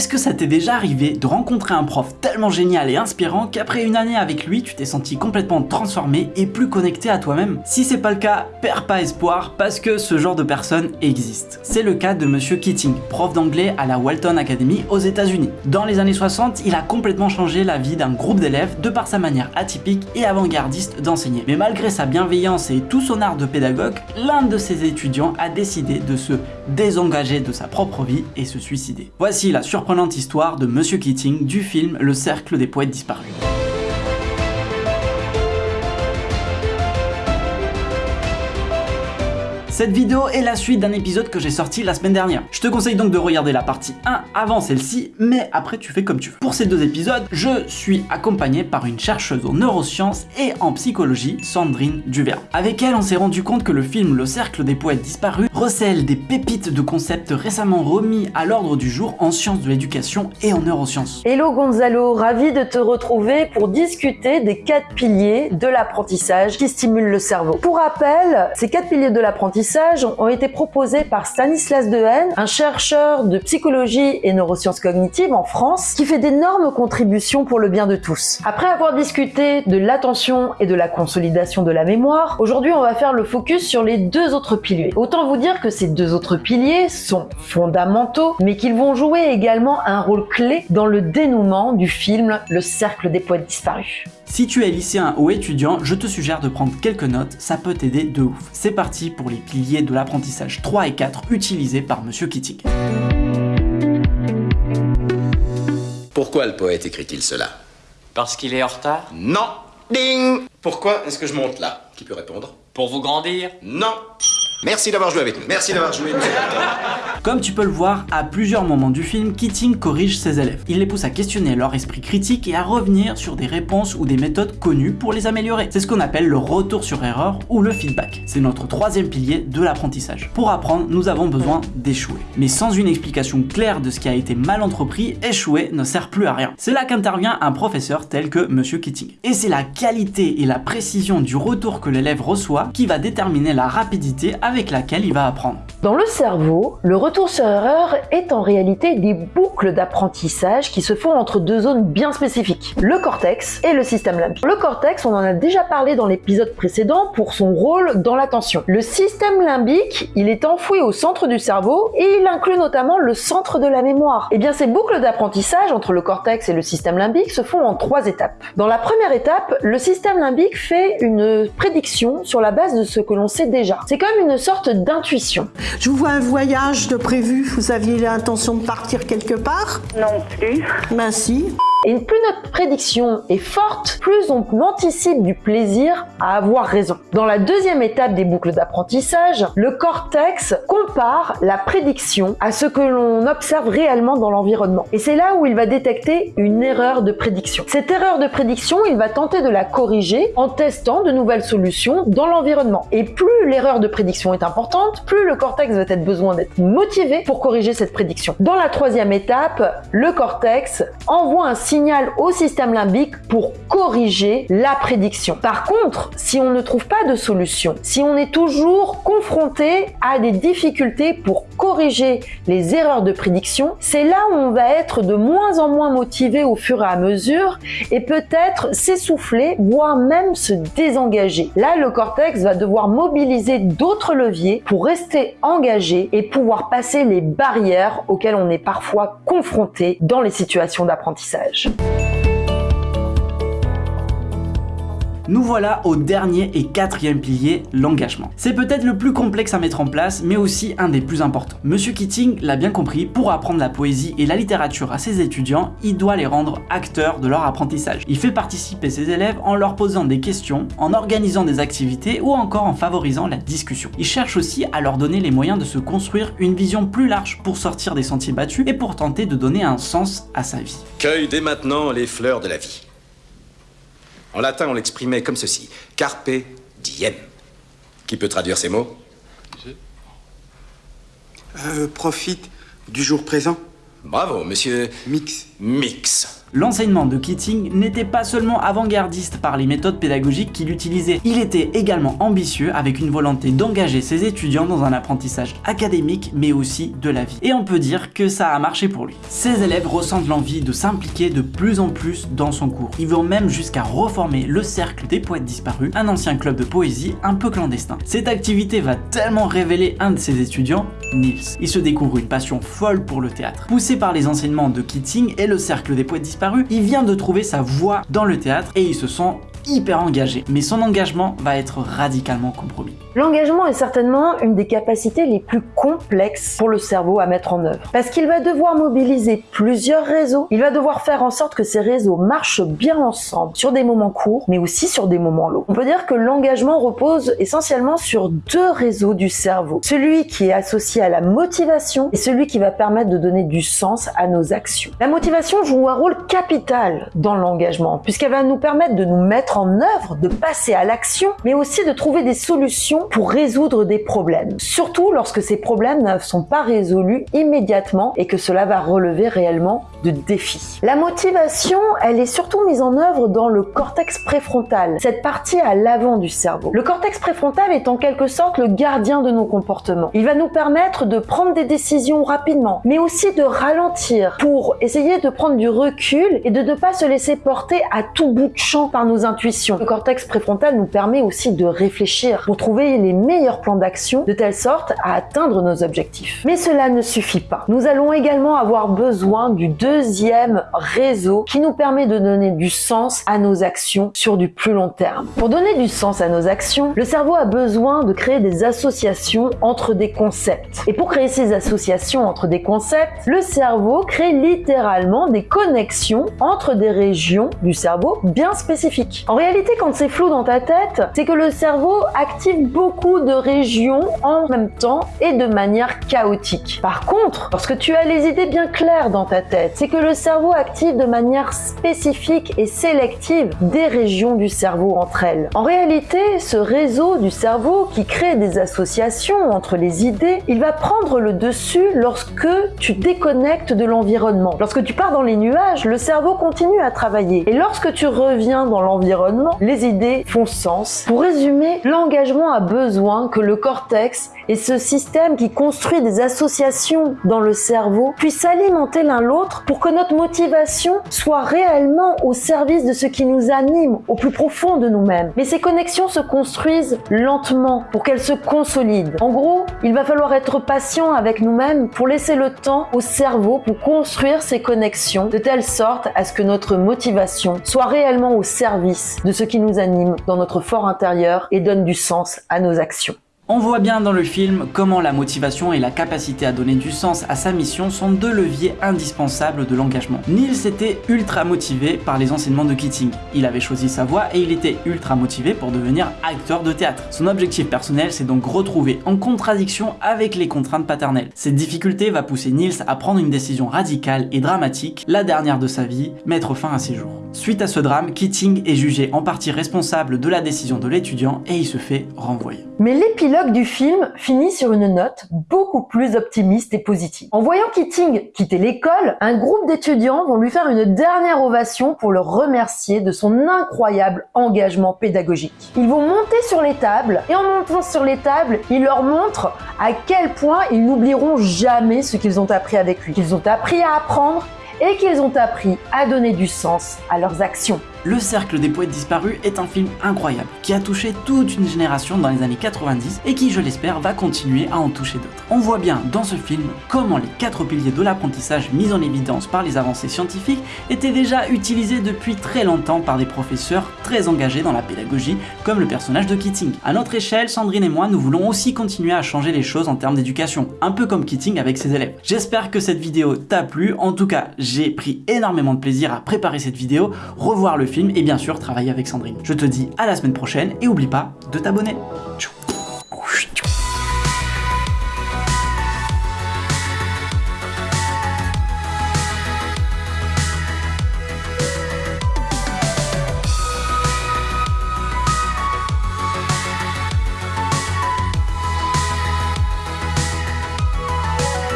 Est-ce que ça t'est déjà arrivé de rencontrer un prof tellement génial et inspirant qu'après une année avec lui, tu t'es senti complètement transformé et plus connecté à toi-même? Si c'est pas le cas, perds pas espoir parce que ce genre de personne existe. C'est le cas de Monsieur Keating, prof d'anglais à la Walton Academy aux états unis Dans les années 60, il a complètement changé la vie d'un groupe d'élèves de par sa manière atypique et avant-gardiste d'enseigner. Mais malgré sa bienveillance et tout son art de pédagogue, l'un de ses étudiants a décidé de se désengager de sa propre vie et se suicider. Voici la histoire de Monsieur Keating du film Le Cercle des Poètes Disparus. Cette vidéo est la suite d'un épisode que j'ai sorti la semaine dernière. Je te conseille donc de regarder la partie 1 avant celle-ci, mais après tu fais comme tu veux. Pour ces deux épisodes, je suis accompagné par une chercheuse en neurosciences et en psychologie, Sandrine Duvert. Avec elle, on s'est rendu compte que le film Le Cercle des Poètes Disparus recèle des pépites de concepts récemment remis à l'ordre du jour en sciences de l'éducation et en neurosciences. Hello Gonzalo, ravi de te retrouver pour discuter des quatre piliers de l'apprentissage qui stimulent le cerveau. Pour rappel, ces quatre piliers de l'apprentissage ont été proposés par Stanislas Dehaene, un chercheur de psychologie et neurosciences cognitives en France, qui fait d'énormes contributions pour le bien de tous. Après avoir discuté de l'attention et de la consolidation de la mémoire, aujourd'hui on va faire le focus sur les deux autres piliers. Autant vous dire que ces deux autres piliers sont fondamentaux, mais qu'ils vont jouer également un rôle clé dans le dénouement du film Le Cercle des Poètes Disparus. Si tu es lycéen ou étudiant, je te suggère de prendre quelques notes, ça peut t'aider de ouf. C'est parti pour les piliers de l'apprentissage 3 et 4 utilisés par Monsieur Keating. Pourquoi le poète écrit-il cela? Parce qu'il est en retard? Non! Ding! Pourquoi est-ce que je monte là? Qui peut répondre? Pour vous grandir? Non Merci d'avoir joué avec nous. Merci d'avoir joué. Comme tu peux le voir, à plusieurs moments du film, Keating corrige ses élèves. Il les pousse à questionner leur esprit critique et à revenir sur des réponses ou des méthodes connues pour les améliorer. C'est ce qu'on appelle le retour sur erreur ou le feedback. C'est notre troisième pilier de l'apprentissage. Pour apprendre, nous avons besoin d'échouer. Mais sans une explication claire de ce qui a été mal entrepris, échouer ne sert plus à rien. C'est là qu'intervient un professeur tel que Monsieur Keating. Et c'est la qualité et la précision du retour que l'élève reçoit qui va déterminer la rapidité avec laquelle il va apprendre. Dans le cerveau, le retour sur erreur est en réalité des boucles d'apprentissage qui se font entre deux zones bien spécifiques, le cortex et le système limbique. Le cortex, on en a déjà parlé dans l'épisode précédent pour son rôle dans l'attention. Le système limbique, il est enfoui au centre du cerveau et il inclut notamment le centre de la mémoire. Et eh bien ces boucles d'apprentissage entre le cortex et le système limbique se font en trois étapes. Dans la première étape, le système limbique fait une prédiction sur la base de ce que l'on sait déjà. C'est comme une sorte d'intuition. Je vous vois un voyage de prévu, vous aviez l'intention de partir quelque part? Non plus. Ben si. Et plus notre prédiction est forte, plus on anticipe du plaisir à avoir raison. Dans la deuxième étape des boucles d'apprentissage, le cortex compare la prédiction à ce que l'on observe réellement dans l'environnement. Et c'est là où il va détecter une erreur de prédiction. Cette erreur de prédiction, il va tenter de la corriger en testant de nouvelles solutions dans l'environnement. Et plus l'erreur de prédiction est importante, plus le cortex va être besoin d'être motivé pour corriger cette prédiction. Dans la troisième étape, le cortex envoie un signal au système limbique pour corriger la prédiction. Par contre, si on ne trouve pas de solution, si on est toujours confronté à des difficultés pour corriger les erreurs de prédiction, c'est là où on va être de moins en moins motivé au fur et à mesure et peut-être s'essouffler, voire même se désengager. Là, le cortex va devoir mobiliser d'autres leviers pour rester engagé et pouvoir passer les barrières auxquelles on est parfois confronté dans les situations d'apprentissage. Nous voilà au dernier et quatrième pilier, l'engagement. C'est peut-être le plus complexe à mettre en place, mais aussi un des plus importants. Monsieur Keating l'a bien compris, pour apprendre la poésie et la littérature à ses étudiants, il doit les rendre acteurs de leur apprentissage. Il fait participer ses élèves en leur posant des questions, en organisant des activités ou encore en favorisant la discussion. Il cherche aussi à leur donner les moyens de se construire une vision plus large pour sortir des sentiers battus et pour tenter de donner un sens à sa vie. Cueille dès maintenant les fleurs de la vie. En latin, on l'exprimait comme ceci. Carpe diem. Qui peut traduire ces mots? Euh, Profite du jour présent. Bravo, monsieur... Mix. mix. L'enseignement de Keating n'était pas seulement avant-gardiste par les méthodes pédagogiques qu'il utilisait, il était également ambitieux avec une volonté d'engager ses étudiants dans un apprentissage académique mais aussi de la vie. Et on peut dire que ça a marché pour lui. Ses élèves ressentent l'envie de s'impliquer de plus en plus dans son cours. Ils vont même jusqu'à reformer le Cercle des Poètes Disparus, un ancien club de poésie un peu clandestin. Cette activité va tellement révéler un de ses étudiants, Niels. Il se découvre une passion folle pour le théâtre. Poussé par les enseignements de Keating et le Cercle des Poètes Disparus, il vient de trouver sa voie dans le théâtre et il se sent hyper engagé, mais son engagement va être radicalement compromis. L'engagement est certainement une des capacités les plus complexes pour le cerveau à mettre en œuvre. Parce qu'il va devoir mobiliser plusieurs réseaux, il va devoir faire en sorte que ces réseaux marchent bien ensemble sur des moments courts, mais aussi sur des moments longs. On peut dire que l'engagement repose essentiellement sur deux réseaux du cerveau. Celui qui est associé à la motivation et celui qui va permettre de donner du sens à nos actions. La motivation joue un rôle capital dans l'engagement, puisqu'elle va nous permettre de nous mettre en œuvre, de passer à l'action, mais aussi de trouver des solutions pour résoudre des problèmes. Surtout lorsque ces problèmes ne sont pas résolus immédiatement et que cela va relever réellement de défis. La motivation, elle est surtout mise en œuvre dans le cortex préfrontal, cette partie à l'avant du cerveau. Le cortex préfrontal est en quelque sorte le gardien de nos comportements. Il va nous permettre de prendre des décisions rapidement, mais aussi de ralentir pour essayer de prendre du recul et de ne pas se laisser porter à tout bout de champ par nos intuitions. Le cortex préfrontal nous permet aussi de réfléchir pour trouver les meilleurs plans d'action de telle sorte à atteindre nos objectifs. Mais cela ne suffit pas. Nous allons également avoir besoin du deuxième réseau qui nous permet de donner du sens à nos actions sur du plus long terme. Pour donner du sens à nos actions, le cerveau a besoin de créer des associations entre des concepts. Et pour créer ces associations entre des concepts, le cerveau crée littéralement des connexions entre des régions du cerveau bien spécifiques. En réalité, quand c'est flou dans ta tête, c'est que le cerveau active beaucoup de régions en même temps et de manière chaotique. Par contre, lorsque tu as les idées bien claires dans ta tête, c'est que le cerveau active de manière spécifique et sélective des régions du cerveau entre elles. En réalité, ce réseau du cerveau qui crée des associations entre les idées, il va prendre le dessus lorsque tu déconnectes de l'environnement. Lorsque tu pars dans les nuages, le cerveau continue à travailler. Et lorsque tu reviens dans l'environnement, les idées font sens. Pour résumer, l'engagement a besoin que le cortex et ce système qui construit des associations dans le cerveau puissent alimenter l'un l'autre pour que notre motivation soit réellement au service de ce qui nous anime au plus profond de nous-mêmes. Mais ces connexions se construisent lentement pour qu'elles se consolident. En gros, il va falloir être patient avec nous-mêmes pour laisser le temps au cerveau pour construire ces connexions de telle sorte à ce que notre motivation soit réellement au service de ce qui nous anime dans notre fort intérieur et donne du sens à nos actions. On voit bien dans le film comment la motivation et la capacité à donner du sens à sa mission sont deux leviers indispensables de l'engagement. Niels était ultra motivé par les enseignements de Keating. Il avait choisi sa voie et il était ultra motivé pour devenir acteur de théâtre. Son objectif personnel s'est donc retrouvé en contradiction avec les contraintes paternelles. Cette difficulté va pousser Niels à prendre une décision radicale et dramatique, la dernière de sa vie, mettre fin à ses jours. Suite à ce drame, Keating est jugé en partie responsable de la décision de l'étudiant et il se fait renvoyer. Mais l'épilogue du film finit sur une note beaucoup plus optimiste et positive. En voyant Keating quitter l'école, un groupe d'étudiants vont lui faire une dernière ovation pour le remercier de son incroyable engagement pédagogique. Ils vont monter sur les tables et en montant sur les tables, il leur montre à quel point ils n'oublieront jamais ce qu'ils ont appris avec lui. Qu'ils ont appris à apprendre et qu'ils ont appris à donner du sens à leurs actions. Le Cercle des Poètes Disparus est un film incroyable, qui a touché toute une génération dans les années 90 et qui, je l'espère, va continuer à en toucher d'autres. On voit bien dans ce film comment les quatre piliers de l'apprentissage mis en évidence par les avancées scientifiques étaient déjà utilisés depuis très longtemps par des professeurs très engagés dans la pédagogie, comme le personnage de Keating. À notre échelle, Sandrine et moi, nous voulons aussi continuer à changer les choses en termes d'éducation, un peu comme Keating avec ses élèves. J'espère que cette vidéo t'a plu, en tout cas, j'ai pris énormément de plaisir à préparer cette vidéo, revoir le film et bien sûr travailler avec Sandrine. Je te dis à la semaine prochaine et oublie pas de t'abonner. Ciao